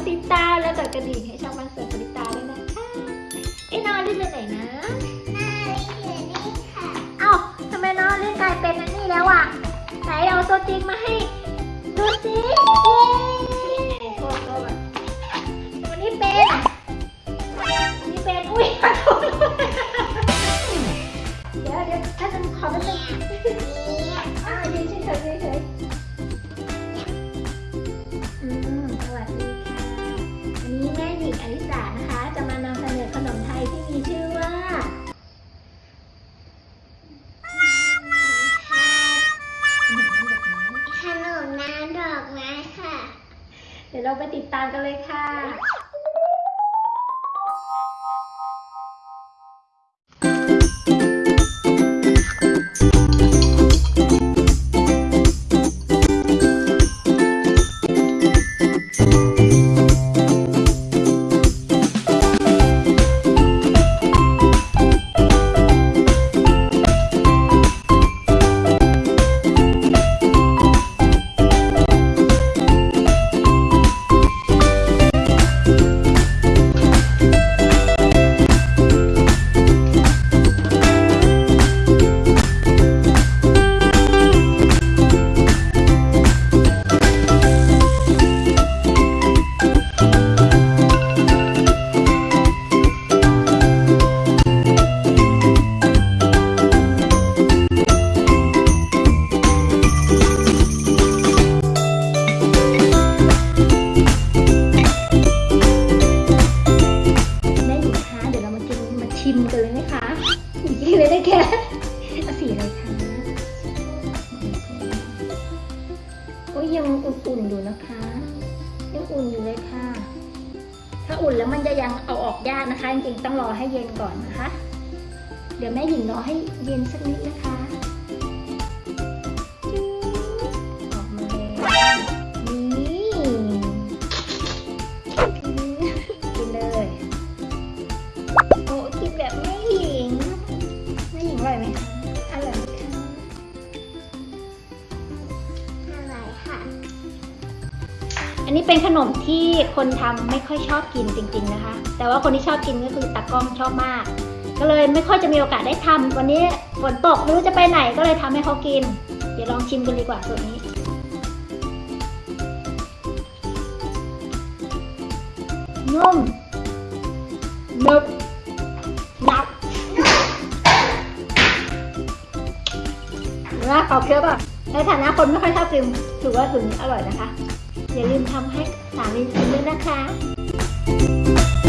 ดติดตามและกดกระดิ่งให้ช่องบ้านสวนปริตาด้วยนะคะไอ้น้องเล่นอยู่ไหนนะน่ารักอยู่นี่ค่ะเอ้าทำไมน้องเล่นกลายเป็นอันนี้แล้วอะไหนเอาตัวจริงมาให้ดูสิเย้โทษโทษวันนี้เป็นวันนี้เป็นอุ้ยขอโทษเดี๋ยวเดี๋ยวถ้าจะขอแป๊บนึ นมน้ำดอกไม้ค่ะ เดี๋ยวเราไปติดตามกันเลยค่ะ ยังอุ่นอยู่เลยค่ะ ถ้าอุ่นแล้วมันจะยังเอาออกยากนะคะ จริงๆต้องรอให้เย็นก่อนนะคะ เดี๋ยวแม่หญิงรอให้เย็นสักนิดนะคะ อันนี้เป็นขนมที่คนทำไม่ค่อยชอบกินจริง ๆนะคะ แต่ว่าคนที่ชอบกินก็คือตากล้องชอบมาก ก็เลยไม่ค่อยจะมีโอกาสได้ทำวันนี้ฝนตกไม่รู้จะไปไหนก็เลยทำให้เขากิน เดี๋ยวลองชิมกันดีกว่าส่วนนี้นุ่มนึบหนักนะขอบเคี้ยวป่ะในฐานะคนไม่ค่อยชอบกิน ถือว่าถึงอร่อยนะคะ อย่าลืมทำให้สามีกินด้วยนะคะ